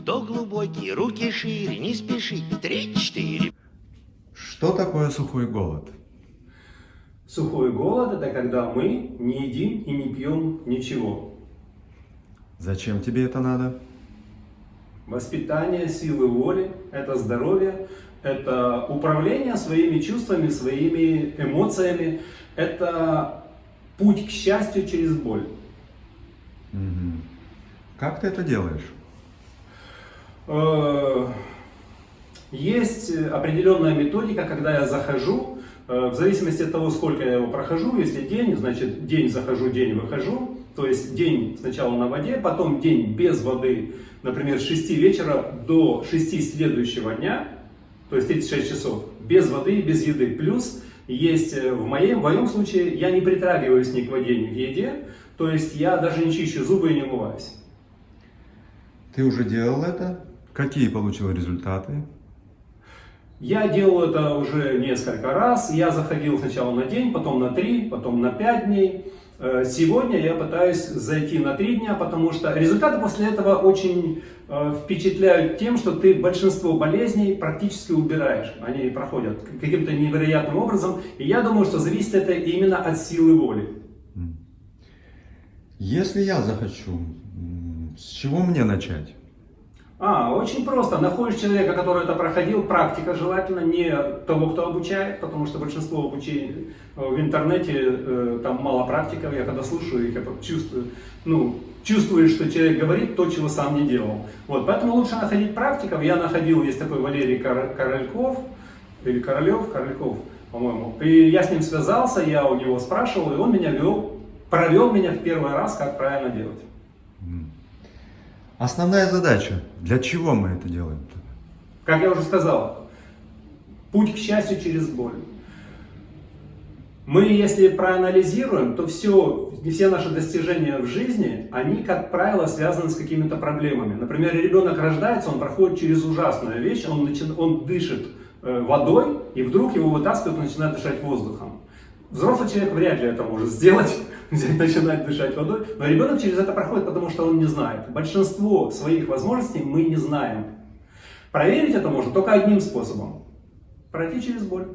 Вдох глубокий, руки шире, не спеши. Три-четыре. Что такое сухой голод? Сухой голод – это когда мы не едим и не пьем ничего. Зачем тебе это надо? Воспитание силы воли – это здоровье, это управление своими чувствами, своими эмоциями, это путь к счастью через боль. Мгм. Как ты это делаешь? Э, Есть определенная методика, когда я захожу, э, в зависимости от того, сколько я его прохожу, если день, значит день захожу, день выхожу, то есть день сначала на воде, потом день без воды, например, с 6 вечера до 6 следующего дня, то есть 36 часов, без воды без еды. Плюс есть э, в моем, в моем случае я не притрагиваюсь ни к воде, ни к еде, то есть я даже не чищу зубы и не умываюсь. Ты уже делал это? Какие получил результаты? Я делал это уже несколько раз. Я заходил сначала на день, потом на три, потом на пять дней. Э, Сегодня я пытаюсь зайти на три дня, потому что результаты после этого очень э, впечатляют тем, что ты большинство болезней практически убираешь. Они проходят каким-то невероятным образом. И я думаю, что зависит это именно от силы воли. Если я захочу, с чего мне начать? А, очень просто. Находишь человека, который это проходил, практика желательно, не того, кто обучает, потому что большинство обучений э, в интернете, э, там мало практиков, я когда слушаю их, я чувствую, ну, чувствуешь, что человек говорит то, чего сам не делал. Вот, поэтому лучше находить практиков. Я находил, есть такой Валерий Кор- Корольков, или Королев, Корольков, по-моему. И я с ним связался, я у него спрашивал, и он меня вел, провел меня в первый раз, как правильно делать. Основная задача. Для чего мы это делаем? Как я уже сказал, путь к счастью через боль. Мы, если проанализируем, то все, все наши достижения в жизни, они, как правило, связаны с какими-то проблемами. Например, ребенок рождается, он проходит через ужасную вещь, он, начи- он дышит э, водой, и вдруг его вытаскивают, он начинает дышать воздухом. Взрослый человек вряд ли это может сделать, начинать дышать водой, но ребенок через это проходит, потому что он не знает. Большинство своих возможностей мы не знаем. Проверить это можно только одним способом. Пройти через боль.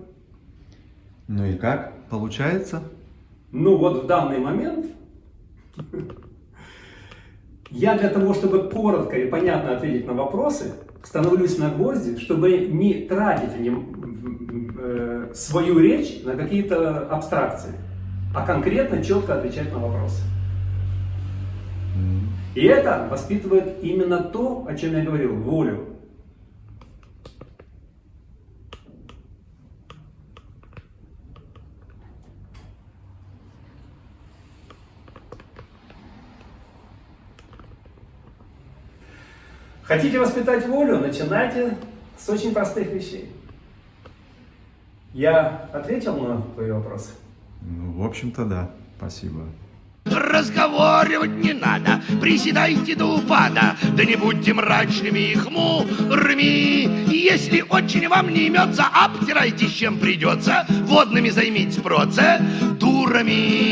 Ну и как? Получается? Ну вот в данный момент я для того, чтобы коротко и понятно ответить на вопросы, становлюсь на гвозди, чтобы не тратить э, свою речь на какие-то абстракции, а конкретно, четко отвечать на вопросы. И это воспитывает именно то, о чем я говорил, волю. Хотите воспитать волю? Начинайте с очень простых вещей. Я ответил на твои вопросы? Ну, в общем-то, да. Спасибо. Разговаривать не надо, приседайте до упада, да не будьте мрачными и хмурыми. Если очень вам не имется, обтирайтесь чем придется, водными займитесь процедурами.